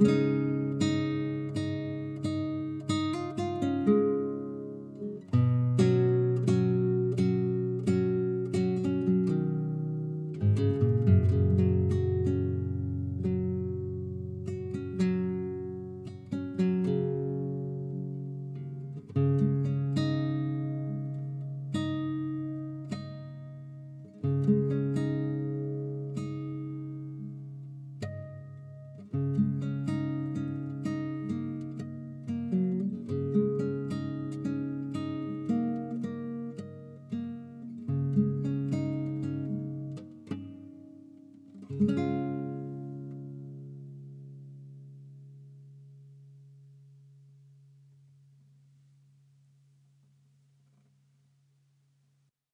Música